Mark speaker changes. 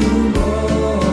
Speaker 1: moju,